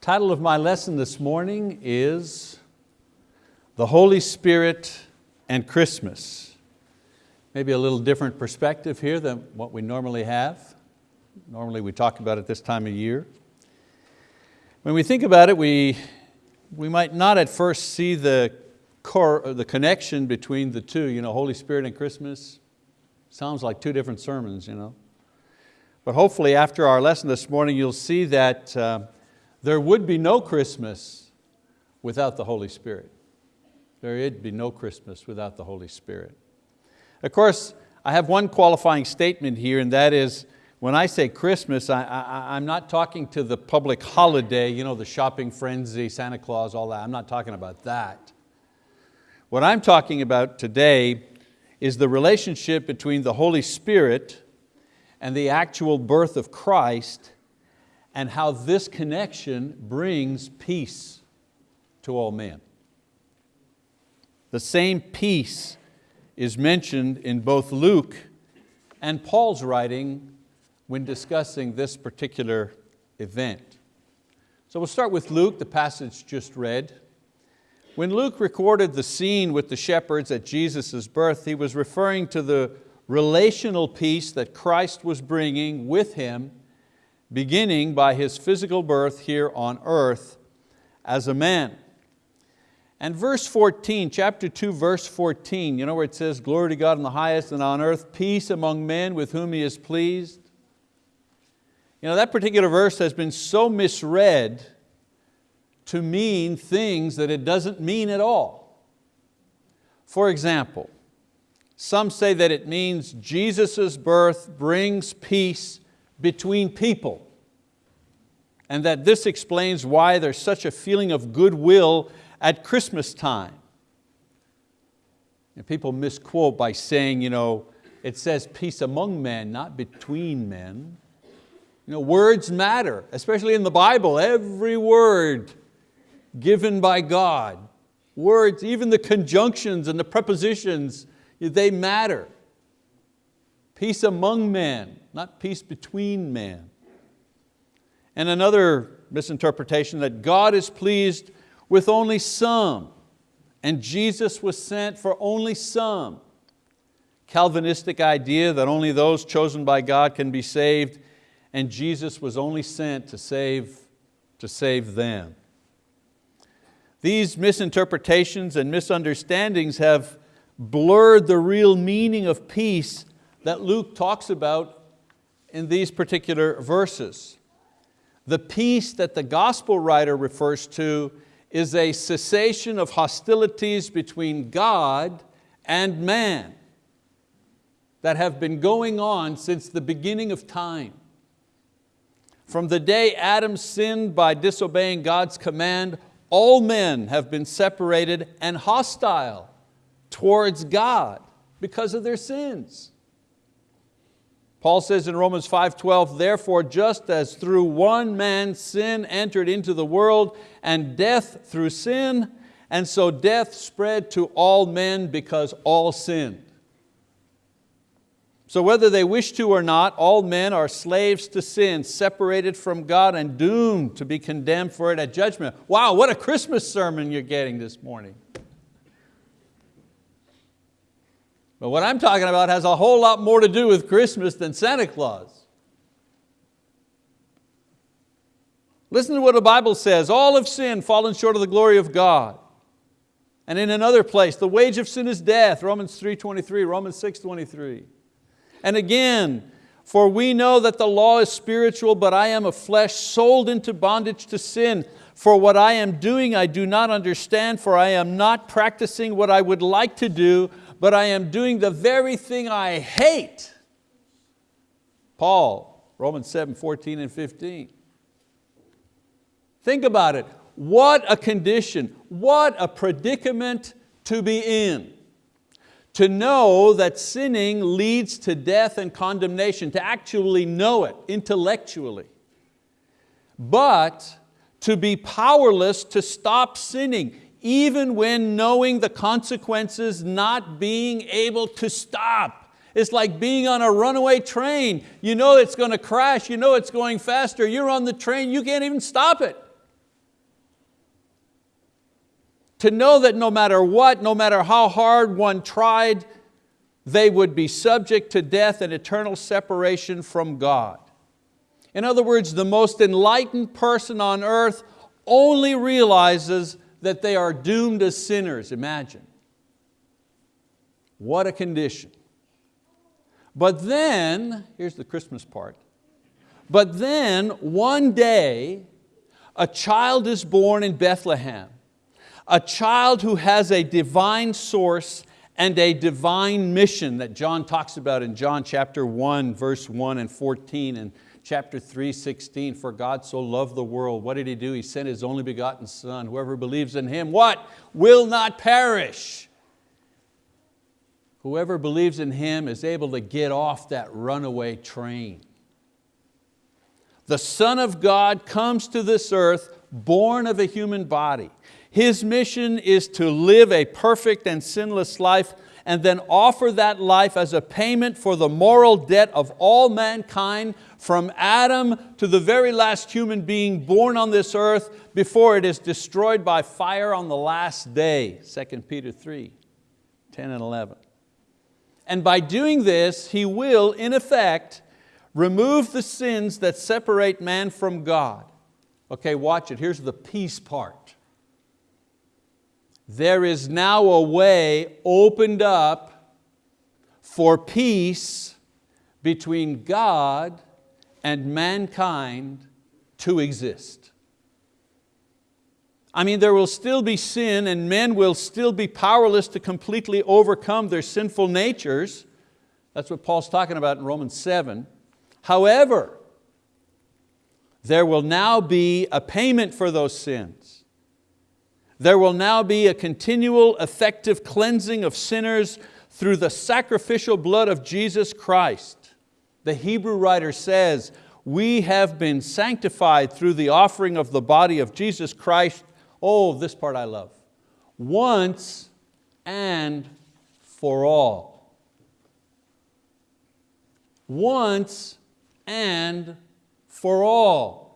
Title of my lesson this morning is The Holy Spirit and Christmas. Maybe a little different perspective here than what we normally have. Normally we talk about it this time of year. When we think about it, we, we might not at first see the, core, the connection between the two, you know, Holy Spirit and Christmas. Sounds like two different sermons. You know? But hopefully after our lesson this morning, you'll see that uh, there would be no Christmas without the Holy Spirit. There would be no Christmas without the Holy Spirit. Of course, I have one qualifying statement here and that is, when I say Christmas, I, am not talking to the public holiday, you know, the shopping frenzy, Santa Claus, all that. I'm not talking about that. What I'm talking about today is the relationship between the Holy Spirit and the actual birth of Christ and how this connection brings peace to all men. The same peace is mentioned in both Luke and Paul's writing when discussing this particular event. So we'll start with Luke, the passage just read. When Luke recorded the scene with the shepherds at Jesus' birth, he was referring to the relational peace that Christ was bringing with Him beginning by His physical birth here on earth as a man. And verse 14, chapter 2, verse 14, you know where it says, glory to God in the highest and on earth, peace among men with whom He is pleased. You know, that particular verse has been so misread to mean things that it doesn't mean at all. For example, some say that it means Jesus' birth brings peace between people and that this explains why there's such a feeling of goodwill at Christmas time. And people misquote by saying, you know, it says peace among men, not between men. You know, words matter, especially in the Bible, every word given by God. Words, even the conjunctions and the prepositions they matter. Peace among men, not peace between men. And another misinterpretation that God is pleased with only some and Jesus was sent for only some. Calvinistic idea that only those chosen by God can be saved and Jesus was only sent to save, to save them. These misinterpretations and misunderstandings have blurred the real meaning of peace that Luke talks about in these particular verses. The peace that the gospel writer refers to is a cessation of hostilities between God and man that have been going on since the beginning of time. From the day Adam sinned by disobeying God's command, all men have been separated and hostile towards God because of their sins. Paul says in Romans 5.12, therefore just as through one man sin entered into the world and death through sin, and so death spread to all men because all sinned. So whether they wish to or not, all men are slaves to sin, separated from God and doomed to be condemned for it at judgment. Wow, what a Christmas sermon you're getting this morning. But what I'm talking about has a whole lot more to do with Christmas than Santa Claus. Listen to what the Bible says, all have sinned, fallen short of the glory of God. And in another place, the wage of sin is death, Romans 3.23, Romans 6.23. And again, for we know that the law is spiritual, but I am of flesh, sold into bondage to sin. For what I am doing I do not understand, for I am not practicing what I would like to do, but I am doing the very thing I hate. Paul, Romans 7, 14 and 15. Think about it. What a condition, what a predicament to be in. To know that sinning leads to death and condemnation, to actually know it intellectually. But to be powerless to stop sinning, even when knowing the consequences, not being able to stop. It's like being on a runaway train. You know it's going to crash, you know it's going faster, you're on the train, you can't even stop it. To know that no matter what, no matter how hard one tried, they would be subject to death and eternal separation from God. In other words, the most enlightened person on earth only realizes that they are doomed as sinners, imagine. What a condition. But then, here's the Christmas part, but then one day, a child is born in Bethlehem, a child who has a divine source and a divine mission that John talks about in John chapter 1, verse 1 and 14, and chapter 3, 16, for God so loved the world. What did He do? He sent His only begotten Son. Whoever believes in Him, what? Will not perish. Whoever believes in Him is able to get off that runaway train. The Son of God comes to this earth born of a human body. His mission is to live a perfect and sinless life and then offer that life as a payment for the moral debt of all mankind from Adam to the very last human being born on this earth before it is destroyed by fire on the last day, 2 Peter 3, 10 and 11. And by doing this, He will, in effect, remove the sins that separate man from God. Okay, watch it, here's the peace part. There is now a way opened up for peace between God and mankind to exist. I mean, there will still be sin and men will still be powerless to completely overcome their sinful natures. That's what Paul's talking about in Romans 7. However, there will now be a payment for those sins. There will now be a continual effective cleansing of sinners through the sacrificial blood of Jesus Christ. The Hebrew writer says, we have been sanctified through the offering of the body of Jesus Christ. Oh, this part I love. Once and for all. Once and for all.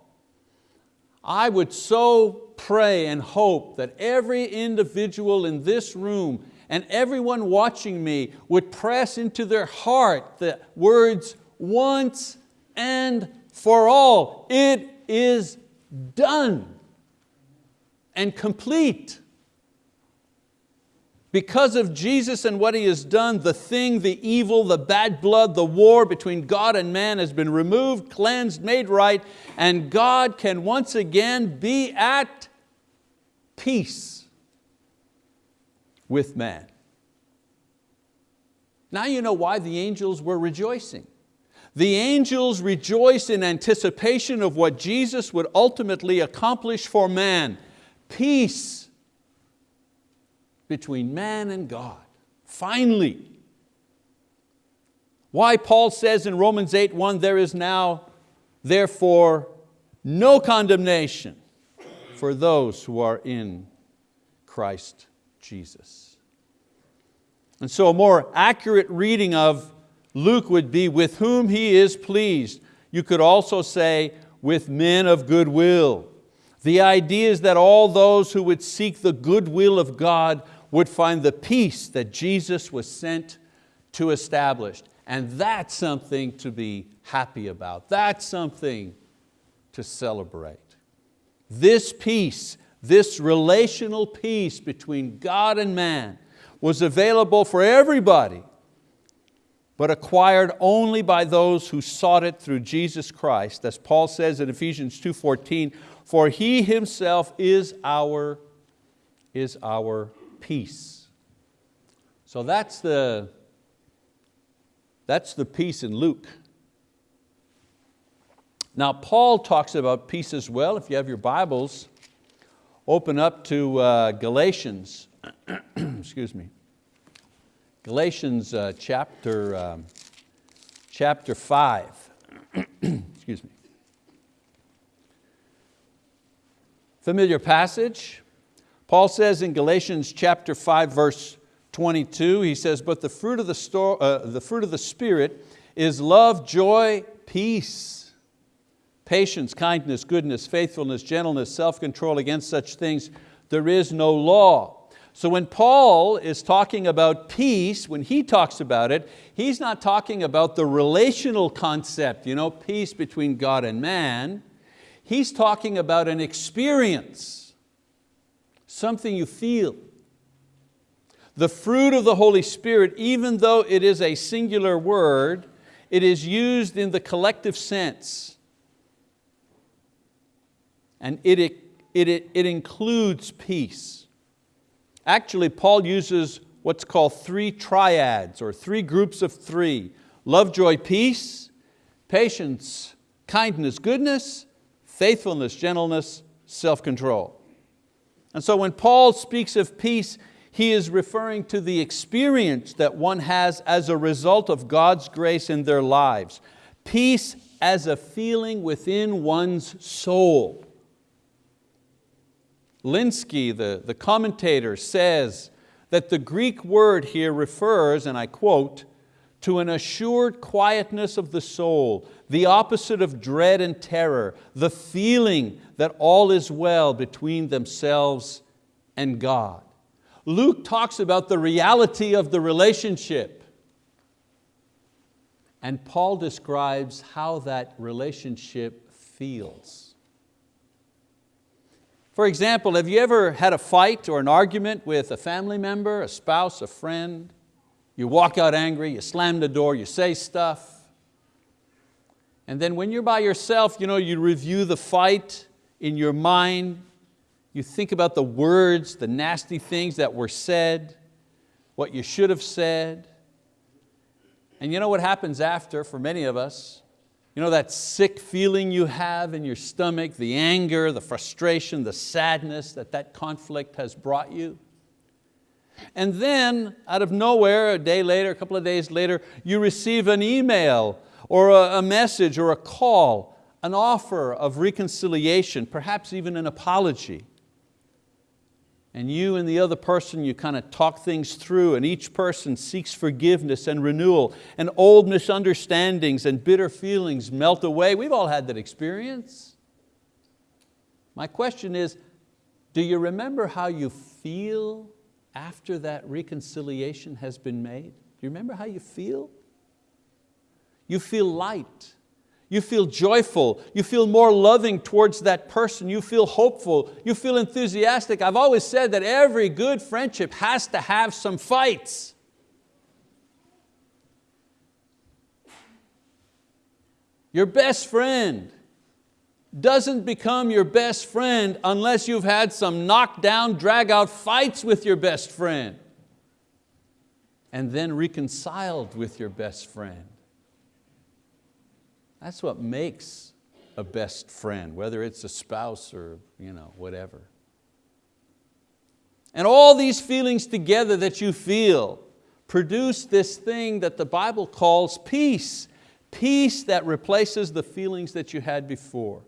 I would so pray and hope that every individual in this room and everyone watching me would press into their heart the words, once and for all. It is done and complete. Because of Jesus and what He has done, the thing, the evil, the bad blood, the war between God and man has been removed, cleansed, made right, and God can once again be at peace with man. Now you know why the angels were rejoicing. The angels rejoiced in anticipation of what Jesus would ultimately accomplish for man. Peace between man and God, finally. Why Paul says in Romans 8, 1, there is now therefore no condemnation for those who are in Christ Jesus. And so a more accurate reading of Luke would be with whom He is pleased. You could also say with men of goodwill. The idea is that all those who would seek the goodwill of God would find the peace that Jesus was sent to establish. And that's something to be happy about. That's something to celebrate. This peace, this relational peace between God and man was available for everybody but acquired only by those who sought it through Jesus Christ. As Paul says in Ephesians 2.14, for He Himself is our, is our peace. So that's the, that's the peace in Luke. Now Paul talks about peace as well. If you have your Bibles, open up to uh, Galatians, excuse me. Galatians uh, chapter, um, chapter 5. Excuse me. Familiar passage. Paul says in Galatians chapter 5 verse 22, he says, but the fruit of the, store, uh, the, fruit of the Spirit is love, joy, peace, patience, kindness, goodness, faithfulness, gentleness, self-control. Against such things there is no law. So when Paul is talking about peace, when he talks about it, he's not talking about the relational concept, you know, peace between God and man. He's talking about an experience, something you feel. The fruit of the Holy Spirit, even though it is a singular word, it is used in the collective sense. And it, it, it, it includes peace. Actually, Paul uses what's called three triads or three groups of three. Love, joy, peace, patience, kindness, goodness, faithfulness, gentleness, self-control. And so when Paul speaks of peace, he is referring to the experience that one has as a result of God's grace in their lives. Peace as a feeling within one's soul. Lenski, the, the commentator, says that the Greek word here refers, and I quote, to an assured quietness of the soul, the opposite of dread and terror, the feeling that all is well between themselves and God. Luke talks about the reality of the relationship. And Paul describes how that relationship feels. For example, have you ever had a fight or an argument with a family member, a spouse, a friend? You walk out angry, you slam the door, you say stuff. And then when you're by yourself, you, know, you review the fight in your mind, you think about the words, the nasty things that were said, what you should have said. And you know what happens after for many of us? You know that sick feeling you have in your stomach, the anger, the frustration, the sadness that that conflict has brought you? And then, out of nowhere, a day later, a couple of days later, you receive an email or a, message or a call, an offer of reconciliation, perhaps even an apology and you and the other person, you kind of talk things through and each person seeks forgiveness and renewal and old misunderstandings and bitter feelings melt away. We've all had that experience. My question is, do you remember how you feel after that reconciliation has been made? Do you remember how you feel? You feel light. You feel joyful, you feel more loving towards that person, you feel hopeful, you feel enthusiastic. I've always said that every good friendship has to have some fights. Your best friend doesn't become your best friend unless you've had some knockdown, drag out fights with your best friend and then reconciled with your best friend. That's what makes a best friend, whether it's a spouse or you know, whatever. And all these feelings together that you feel produce this thing that the Bible calls peace. Peace that replaces the feelings that you had before.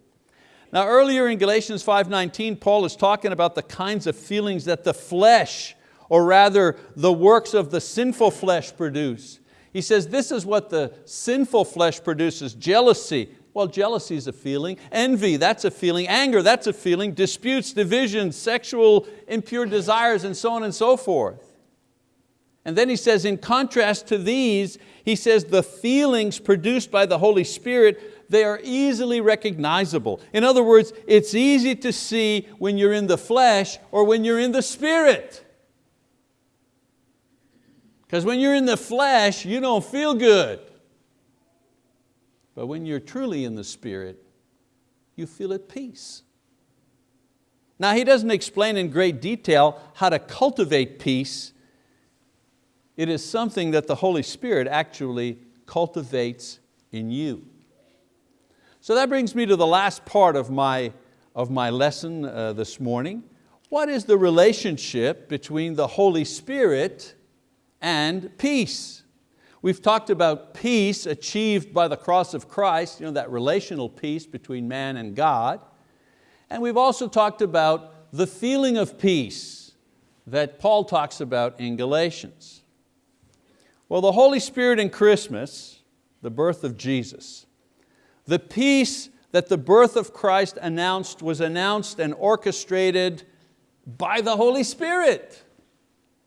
Now earlier in Galatians 5.19, Paul is talking about the kinds of feelings that the flesh, or rather the works of the sinful flesh produce. He says this is what the sinful flesh produces, jealousy. Well, jealousy is a feeling. Envy, that's a feeling. Anger, that's a feeling. Disputes, divisions, sexual impure desires, and so on and so forth. And then he says, in contrast to these, he says the feelings produced by the Holy Spirit, they are easily recognizable. In other words, it's easy to see when you're in the flesh or when you're in the spirit. Because when you're in the flesh, you don't feel good. But when you're truly in the Spirit, you feel at peace. Now he doesn't explain in great detail how to cultivate peace. It is something that the Holy Spirit actually cultivates in you. So that brings me to the last part of my, of my lesson uh, this morning. What is the relationship between the Holy Spirit and peace. We've talked about peace achieved by the cross of Christ, you know, that relational peace between man and God. And we've also talked about the feeling of peace that Paul talks about in Galatians. Well, the Holy Spirit in Christmas, the birth of Jesus, the peace that the birth of Christ announced was announced and orchestrated by the Holy Spirit.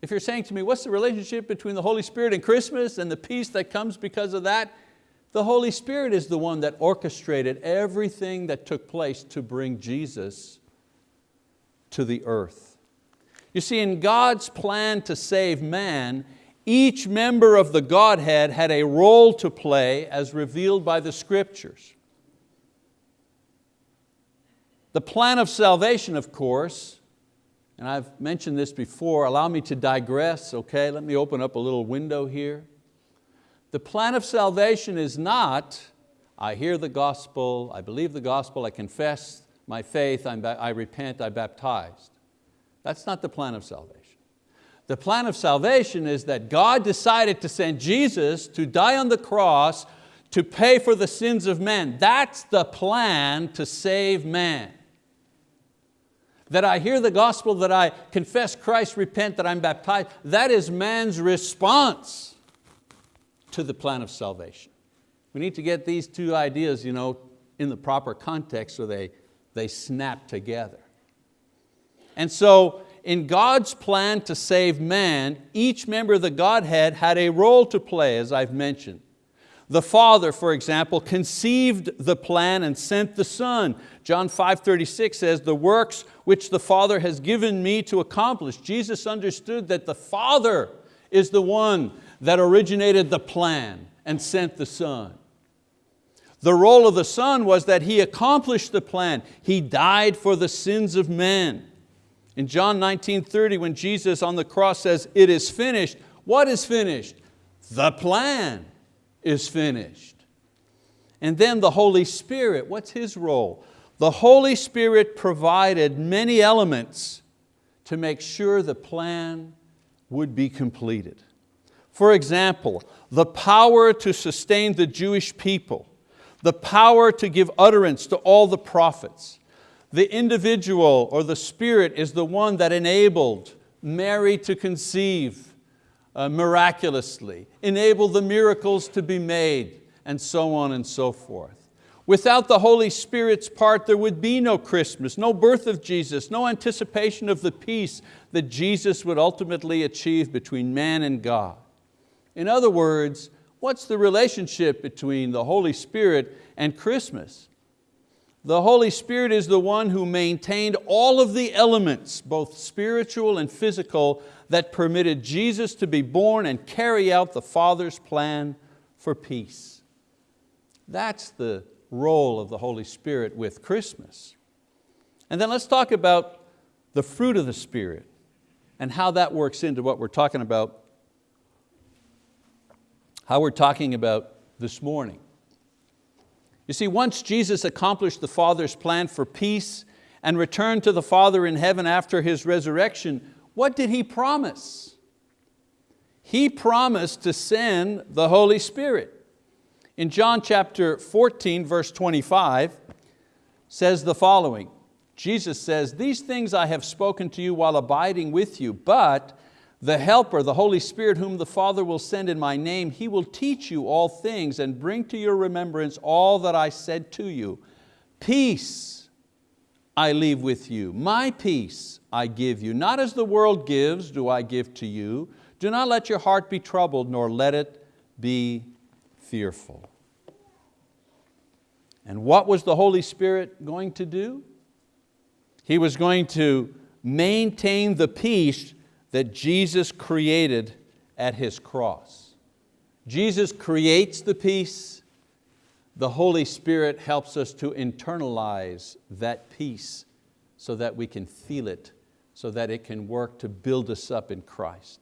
If you're saying to me, what's the relationship between the Holy Spirit and Christmas and the peace that comes because of that? The Holy Spirit is the one that orchestrated everything that took place to bring Jesus to the earth. You see, in God's plan to save man, each member of the Godhead had a role to play as revealed by the scriptures. The plan of salvation, of course, and I've mentioned this before, allow me to digress, okay? Let me open up a little window here. The plan of salvation is not, I hear the gospel, I believe the gospel, I confess my faith, I'm, I repent, I baptized. That's not the plan of salvation. The plan of salvation is that God decided to send Jesus to die on the cross to pay for the sins of men. That's the plan to save man. That I hear the gospel, that I confess Christ, repent, that I'm baptized, that is man's response to the plan of salvation. We need to get these two ideas you know, in the proper context so they, they snap together. And so in God's plan to save man, each member of the Godhead had a role to play, as I've mentioned. The Father, for example, conceived the plan and sent the Son. John 5.36 says, the works which the Father has given me to accomplish. Jesus understood that the Father is the one that originated the plan and sent the Son. The role of the Son was that He accomplished the plan. He died for the sins of men. In John 19:30, when Jesus on the cross says, it is finished, what is finished? The plan is finished. And then the Holy Spirit, what's His role? The Holy Spirit provided many elements to make sure the plan would be completed. For example, the power to sustain the Jewish people, the power to give utterance to all the prophets. The individual or the spirit is the one that enabled Mary to conceive uh, miraculously, enabled the miracles to be made, and so on and so forth. Without the Holy Spirit's part, there would be no Christmas, no birth of Jesus, no anticipation of the peace that Jesus would ultimately achieve between man and God. In other words, what's the relationship between the Holy Spirit and Christmas? The Holy Spirit is the one who maintained all of the elements, both spiritual and physical, that permitted Jesus to be born and carry out the Father's plan for peace. That's the role of the Holy Spirit with Christmas. And then let's talk about the fruit of the Spirit and how that works into what we're talking about how we're talking about this morning. You see, once Jesus accomplished the Father's plan for peace and returned to the Father in heaven after His resurrection, what did He promise? He promised to send the Holy Spirit. In John chapter 14, verse 25, says the following, Jesus says, these things I have spoken to you while abiding with you, but the Helper, the Holy Spirit, whom the Father will send in my name, He will teach you all things and bring to your remembrance all that I said to you. Peace I leave with you, my peace I give you. Not as the world gives do I give to you. Do not let your heart be troubled, nor let it be fearful. And what was the Holy Spirit going to do? He was going to maintain the peace that Jesus created at His cross. Jesus creates the peace, the Holy Spirit helps us to internalize that peace so that we can feel it, so that it can work to build us up in Christ.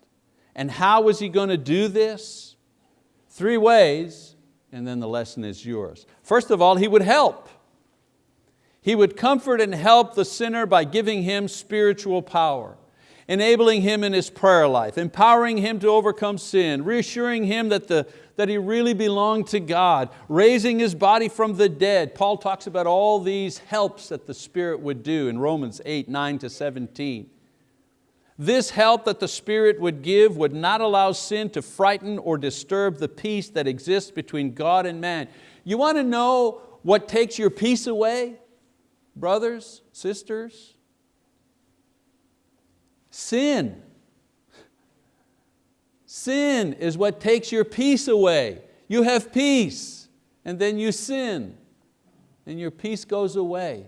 And how is He going to do this? Three ways, and then the lesson is yours. First of all, He would help. He would comfort and help the sinner by giving him spiritual power enabling him in his prayer life, empowering him to overcome sin, reassuring him that, the, that he really belonged to God, raising his body from the dead. Paul talks about all these helps that the Spirit would do in Romans 8, 9 to 17. This help that the Spirit would give would not allow sin to frighten or disturb the peace that exists between God and man. You want to know what takes your peace away? Brothers, sisters, Sin. Sin is what takes your peace away. You have peace and then you sin and your peace goes away.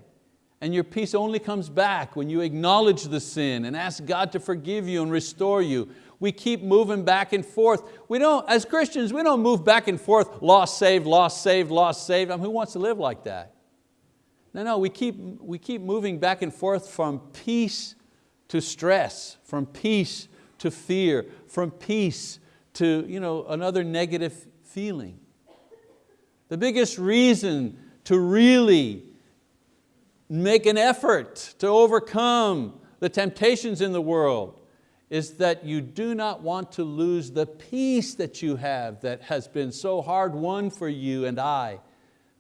And your peace only comes back when you acknowledge the sin and ask God to forgive you and restore you. We keep moving back and forth. We don't, as Christians, we don't move back and forth, lost, saved, lost, saved, lost, saved. I mean, who wants to live like that? No, no, we keep, we keep moving back and forth from peace to stress, from peace to fear, from peace to you know, another negative feeling. The biggest reason to really make an effort to overcome the temptations in the world is that you do not want to lose the peace that you have that has been so hard won for you and I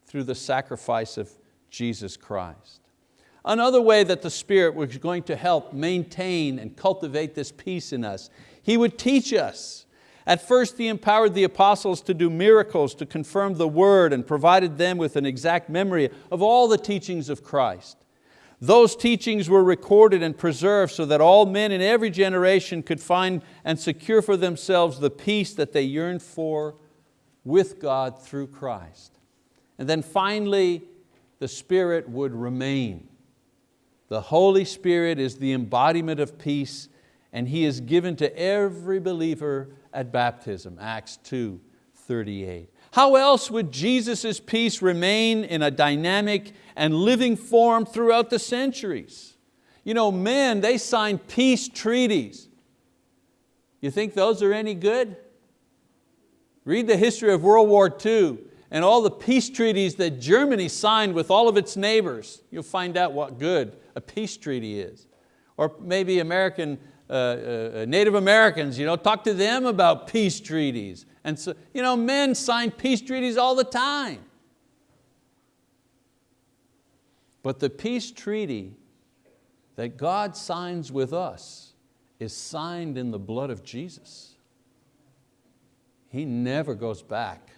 through the sacrifice of Jesus Christ. Another way that the Spirit was going to help maintain and cultivate this peace in us, He would teach us. At first He empowered the apostles to do miracles to confirm the word and provided them with an exact memory of all the teachings of Christ. Those teachings were recorded and preserved so that all men in every generation could find and secure for themselves the peace that they yearned for with God through Christ. And then finally, the Spirit would remain. The Holy Spirit is the embodiment of peace and He is given to every believer at baptism, Acts 2, 38. How else would Jesus' peace remain in a dynamic and living form throughout the centuries? You know, men, they signed peace treaties. You think those are any good? Read the history of World War II and all the peace treaties that Germany signed with all of its neighbors. You'll find out what good a peace treaty is. Or maybe American, uh, uh, Native Americans, you know, talk to them about peace treaties. And so, you know, men sign peace treaties all the time. But the peace treaty that God signs with us is signed in the blood of Jesus. He never goes back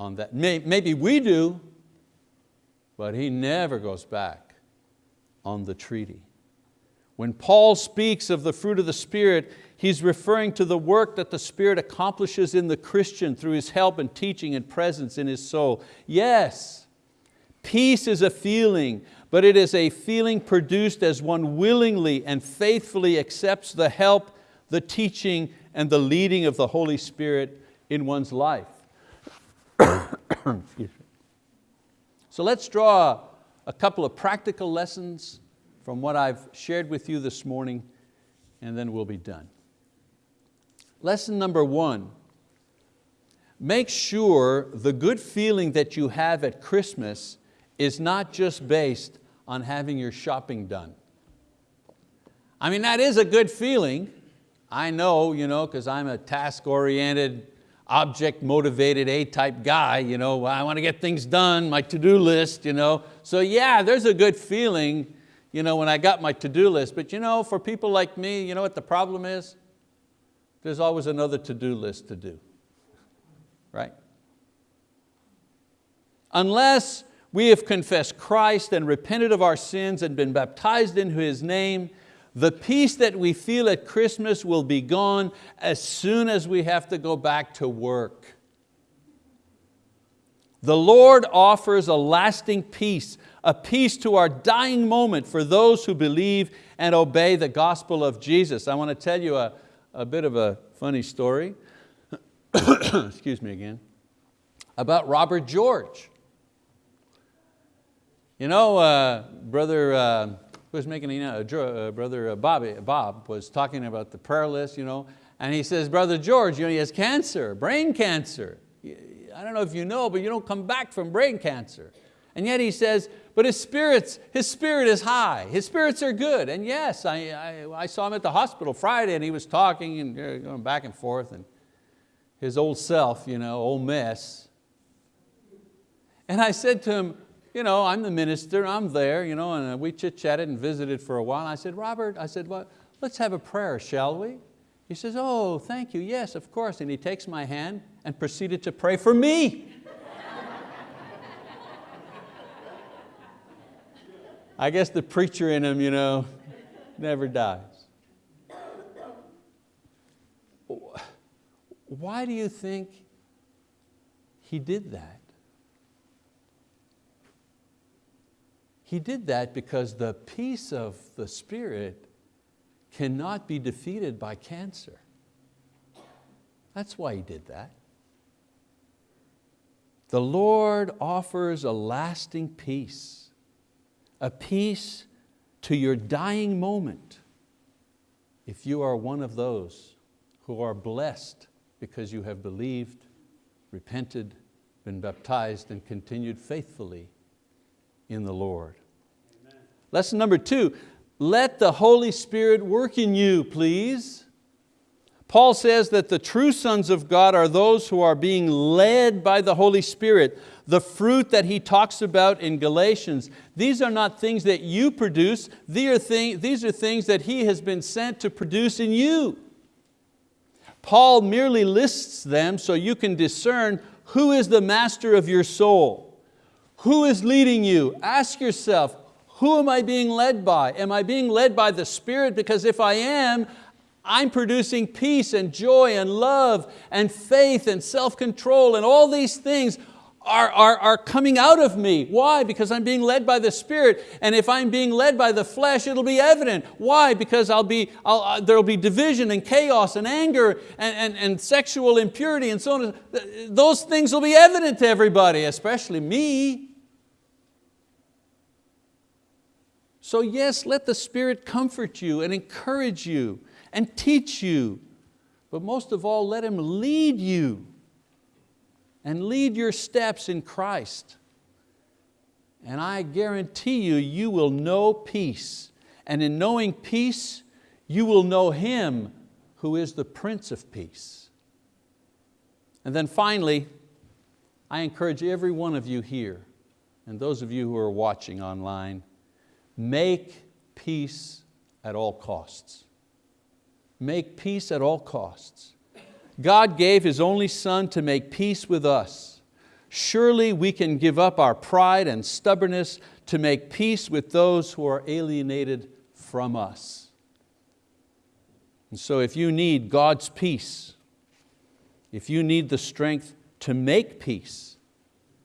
on that. Maybe we do, but he never goes back on the treaty. When Paul speaks of the fruit of the Spirit, he's referring to the work that the Spirit accomplishes in the Christian through his help and teaching and presence in his soul. Yes, peace is a feeling, but it is a feeling produced as one willingly and faithfully accepts the help, the teaching, and the leading of the Holy Spirit in one's life. So let's draw a couple of practical lessons from what I've shared with you this morning and then we'll be done. Lesson number one, make sure the good feeling that you have at Christmas is not just based on having your shopping done. I mean, that is a good feeling. I know, you know, because I'm a task-oriented, object motivated A-type guy, you know, I want to get things done, my to-do list. You know. So yeah, there's a good feeling you know, when I got my to-do list, but you know, for people like me, you know what the problem is? There's always another to-do list to do, right? Unless we have confessed Christ and repented of our sins and been baptized into His name, the peace that we feel at Christmas will be gone as soon as we have to go back to work. The Lord offers a lasting peace, a peace to our dying moment for those who believe and obey the gospel of Jesus. I want to tell you a, a bit of a funny story, excuse me again, about Robert George. You know, uh, brother, uh, was making, you uh, brother uh, Bobby, Bob was talking about the prayer list, you know, and he says, brother George, you know, he has cancer, brain cancer. I don't know if you know, but you don't come back from brain cancer. And yet he says, but his, spirits, his spirit is high, his spirits are good. And yes, I, I, I saw him at the hospital Friday and he was talking and going back and forth and his old self, you know, old mess. And I said to him, you know, I'm the minister, I'm there, you know, and uh, we chit-chatted and visited for a while. I said, Robert, I said, well, let's have a prayer, shall we? He says, oh, thank you, yes, of course. And he takes my hand and proceeded to pray for me. I guess the preacher in him you know, never dies. why do you think He did that? He did that because the peace of the Spirit cannot be defeated by cancer. That's why He did that. The Lord offers a lasting peace, a peace to your dying moment if you are one of those who are blessed because you have believed, repented, been baptized and continued faithfully in the Lord. Amen. Lesson number two, let the Holy Spirit work in you, please. Paul says that the true sons of God are those who are being led by the Holy Spirit. The fruit that he talks about in Galatians, these are not things that you produce, these are, these are things that He has been sent to produce in you. Paul merely lists them so you can discern who is the master of your soul. Who is leading you? Ask yourself, who am I being led by? Am I being led by the Spirit? Because if I am, I'm producing peace and joy and love and faith and self-control and all these things are, are, are coming out of me. Why? Because I'm being led by the Spirit. And if I'm being led by the flesh, it'll be evident. Why? Because I'll be, I'll, uh, there'll be division and chaos and anger and, and, and sexual impurity and so on. Those things will be evident to everybody, especially me. So yes, let the Spirit comfort you and encourage you and teach you. But most of all, let Him lead you and lead your steps in Christ. And I guarantee you, you will know peace. And in knowing peace, you will know Him who is the Prince of Peace. And then finally, I encourage every one of you here, and those of you who are watching online, make peace at all costs. Make peace at all costs. God gave His only Son to make peace with us. Surely we can give up our pride and stubbornness to make peace with those who are alienated from us. And so if you need God's peace, if you need the strength to make peace,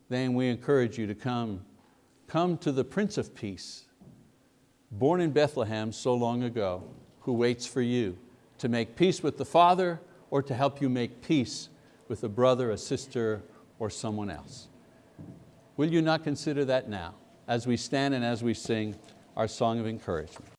then we encourage you to come, come to the Prince of Peace, born in Bethlehem so long ago, who waits for you to make peace with the Father or to help you make peace with a brother, a sister, or someone else. Will you not consider that now as we stand and as we sing our song of encouragement?